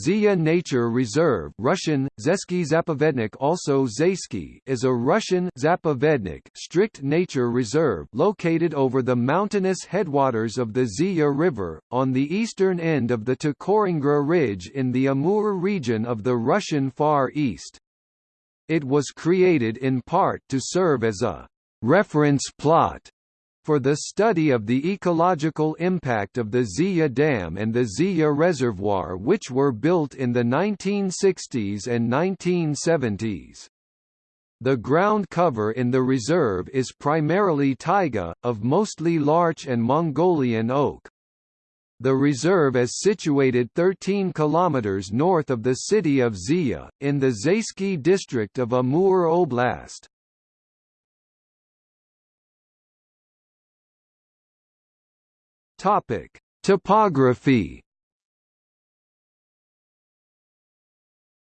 Zeya Nature Reserve Russian, Zeysky Zapovednik also Zeysky is a Russian Zapovednik strict nature reserve located over the mountainous headwaters of the Zeya River, on the eastern end of the Tukuringra Ridge in the Amur region of the Russian Far East. It was created in part to serve as a «reference plot» for the study of the ecological impact of the Zeya Dam and the Zeya Reservoir which were built in the 1960s and 1970s. The ground cover in the reserve is primarily taiga, of mostly larch and Mongolian oak. The reserve is situated 13 kilometers north of the city of Zeya, in the Zeysky district of Amur Oblast. Topic: Topography.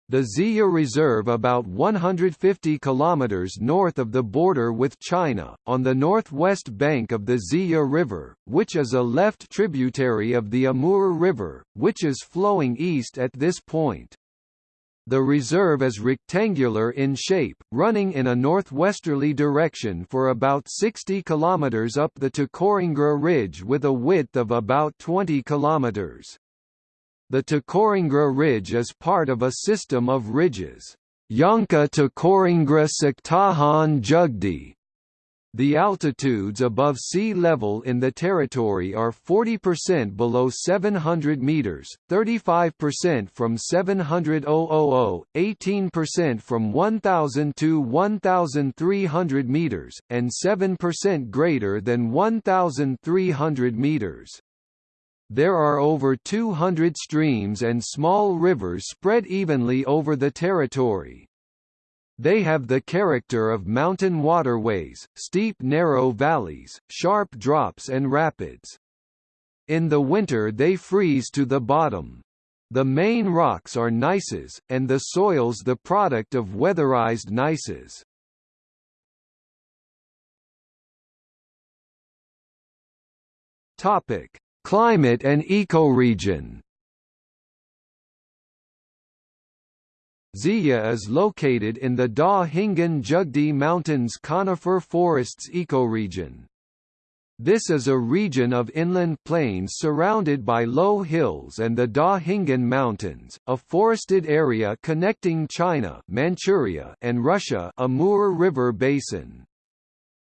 The Zeya Reserve about 150 kilometers north of the border with China, on the northwest bank of the Zeya River, which is a left tributary of the Amur River, which is flowing east at this point. The reserve is rectangular in shape, running in a northwesterly direction for about 60 km up the Tukuringra Ridge with a width of about 20 km. The Tukuringra Ridge is part of a system of ridges. Yanka Tukuringra Soktakhan Dzhagdy the altitudes above sea level in the territory are 40% below 700 meters, 35% from 700 000, 18% from 1000 to 1300 meters, and 7% greater than 1300 meters. There are over 200 streams and small rivers spread evenly over the territory. They have the character of mountain waterways, steep narrow valleys, sharp drops and rapids. In the winter they freeze to the bottom. The main rocks are gneisses, and the soils the product of weatherized gneisses. Topic: Climate and ecoregion. Zeya is located in the Da Hinggan Dzhagdy Mountains conifer forests ecoregion. This is a region of inland plains surrounded by low hills and the Da Hinggan Mountains, a forested area connecting China Manchuria and Russia Amur River Basin.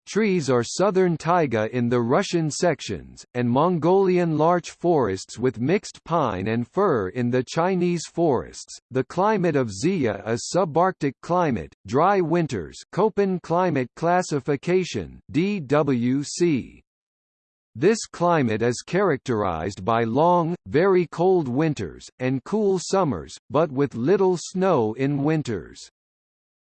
Trees are southern taiga in the Russian sections, and Mongolian larch forests with mixed pine and fir in the Chinese forests. The climate of Zeya is subarctic climate, dry winters, Köppen climate classification (DWC). This climate is characterized by long, very cold winters, and cool summers, but with little snow in winters.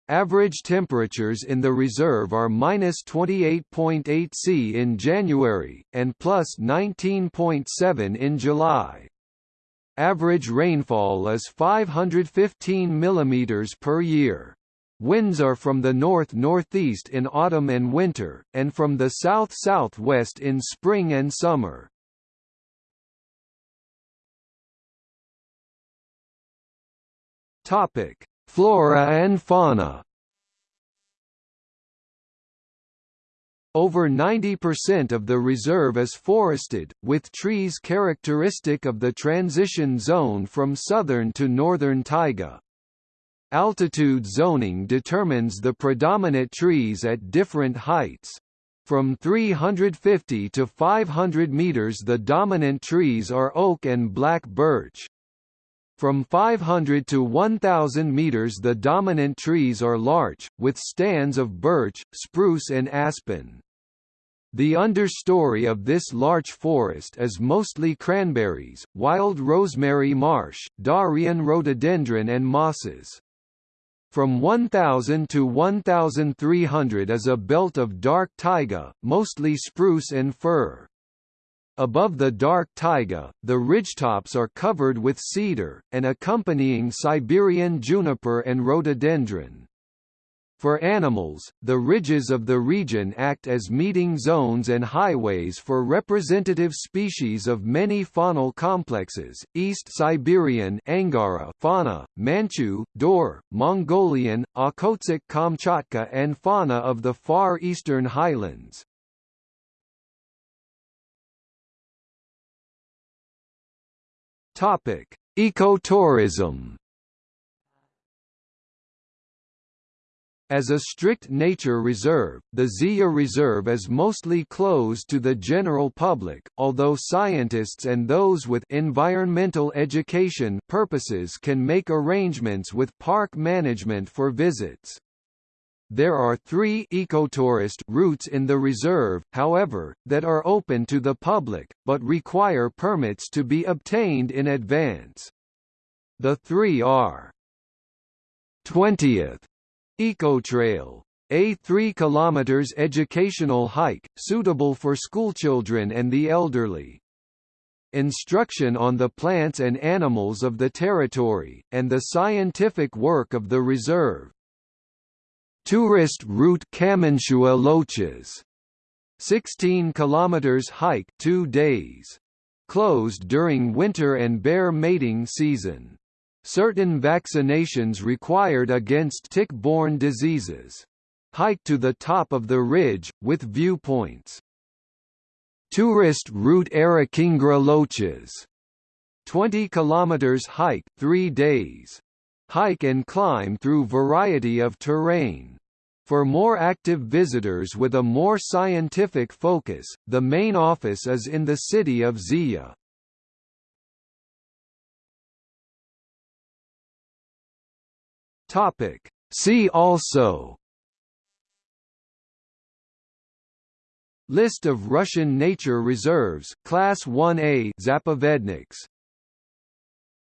Average temperatures in the reserve are minus 28.8 C in January, and plus 19.7 in July. Average rainfall is 515 mm per year. Winds are from the north-northeast in autumn and winter, and from the south-southwest in spring and summer. Topic: Flora and fauna Over 90% of the reserve is forested, with trees characteristic of the transition zone from southern to northern taiga. Altitude zoning determines the predominant trees at different heights. From 350 to 500 meters the dominant trees are oak and black birch. From 500 to 1,000 meters the dominant trees are larch, with stands of birch, spruce and aspen. The understory of this larch forest is mostly cranberries, wild rosemary marsh, Daurian rhododendron and mosses. From 1000 to 1300 is a belt of dark taiga, mostly spruce and fir. Above the dark taiga, the ridgetops are covered with cedar, and accompanying Siberian juniper and rhododendron. For animals, the ridges of the region act as meeting zones and highways for representative species of many faunal complexes, East Siberian Angara fauna, Manchu, Dor, Mongolian, Okhotsk Kamchatka and fauna of the far eastern highlands. Ecotourism As a strict nature reserve, the Zeya Reserve is mostly closed to the general public, although scientists and those with environmental education purposes can make arrangements with park management for visits. There are three ecotourist routes in the reserve, however, that are open to the public, but require permits to be obtained in advance. The three are 20th EcoTrail. A 3 km educational hike, suitable for schoolchildren and the elderly. Instruction on the plants and animals of the territory, and the scientific work of the reserve. Tourist route Kamenshua Loches. 16 km hike 2 days. Closed during winter and bear mating season. Certain vaccinations required against tick-borne diseases. Hike to the top of the ridge, with viewpoints. Tourist route Arakingra Loches. 20 km hike 3 days. Hike and climb through variety of terrain. For more active visitors with a more scientific focus, the main office is in the city of Zeya. Topic. See also List of Russian nature reserves Class 1A Zapovedniks